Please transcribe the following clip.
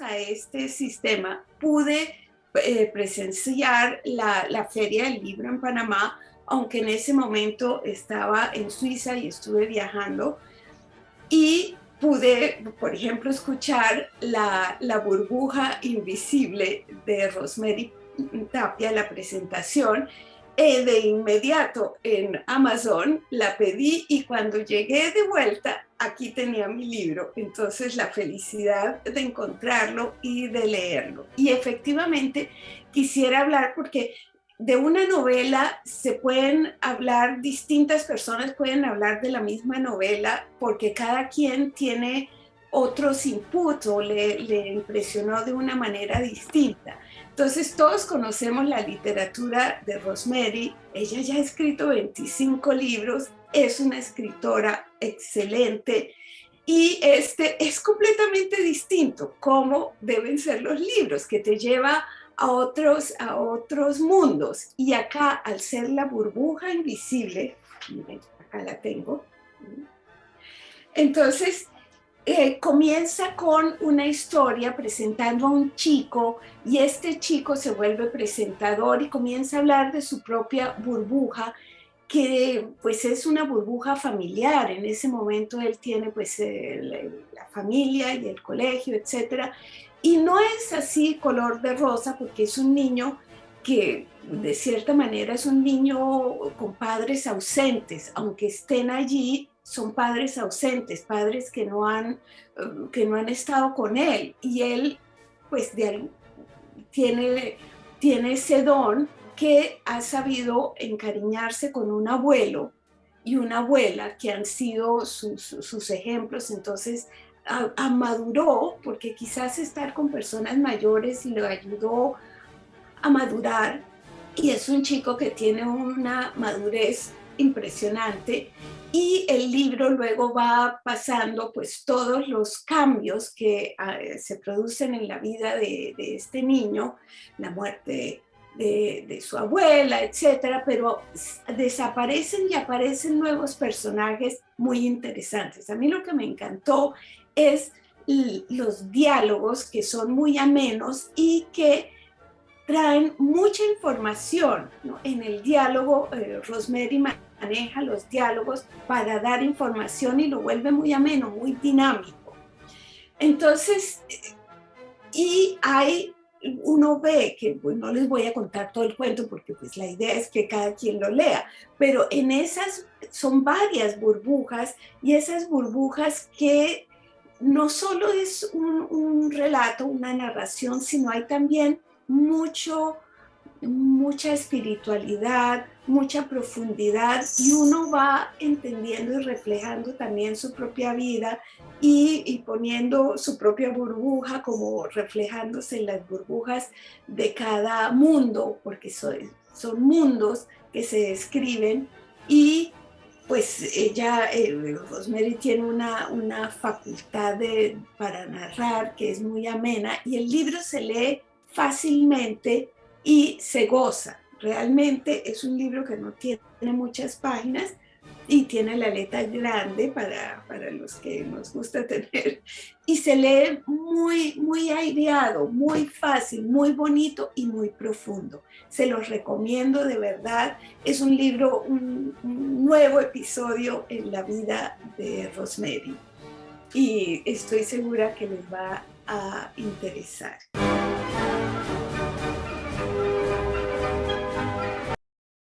a este sistema pude eh, presenciar la, la Feria del Libro en Panamá, aunque en ese momento estaba en Suiza y estuve viajando. Y pude, por ejemplo, escuchar la, la burbuja invisible de Rosemary Tapia, la presentación, eh, de inmediato en Amazon la pedí y cuando llegué de vuelta, aquí tenía mi libro. Entonces la felicidad de encontrarlo y de leerlo. Y efectivamente quisiera hablar porque de una novela se pueden hablar, distintas personas pueden hablar de la misma novela porque cada quien tiene otros inputs o le, le impresionó de una manera distinta. Entonces todos conocemos la literatura de Rosemary, ella ya ha escrito 25 libros, es una escritora excelente y este es completamente distinto cómo deben ser los libros, que te lleva a otros, a otros mundos. Y acá, al ser la burbuja invisible, acá la tengo, entonces eh, comienza con una historia presentando a un chico y este chico se vuelve presentador y comienza a hablar de su propia burbuja que pues es una burbuja familiar. En ese momento él tiene pues la familia y el colegio, etcétera. Y no es así color de rosa porque es un niño que de cierta manera es un niño con padres ausentes, aunque estén allí son padres ausentes, padres que no han, eh, que no han estado con él. Y él, pues, tiene, tiene ese don que ha sabido encariñarse con un abuelo y una abuela que han sido sus, ejemplos. Entonces, amaduró, porque quizás estar con personas mayores lo ayudó a madurar. Y es un chico que tiene una madurez impresionante y el libro luego va pasando pues todos los cambios que ah, se producen en la vida de, este niño, la muerte de, su abuela, etcétera, pero desaparecen y aparecen nuevos personajes muy interesantes. A mí lo que me encantó es los diálogos que son muy amenos y que traen mucha información. En el diálogo, eh, Rosemary maneja los diálogos para dar información y lo vuelve muy ameno, muy dinámico. Entonces, y hay, uno ve que, pues no les voy a contar todo el cuento porque pues la idea es que cada quien lo lea, pero en esas son varias burbujas y esas burbujas que no solo es un, un relato, una narración, sino hay también mucho, mucha espiritualidad, mucha profundidad y uno va entendiendo y reflejando también su propia vida y, poniendo su propia burbuja como reflejándose en las burbujas de cada mundo, porque son, son mundos que se describen. Y pues ella, eh, Rosemary tiene una, una facultad de, para narrar que es muy amena y el libro se lee fácilmente y se goza. Realmente es un libro que no tiene muchas páginas y tiene la letra grande para, para los que nos gusta tener y se lee muy, muy aireado, muy fácil, muy bonito y muy profundo. Se los recomiendo de verdad. Es un libro, un, un nuevo episodio en la vida de Rosemary y estoy segura que les va a interesar.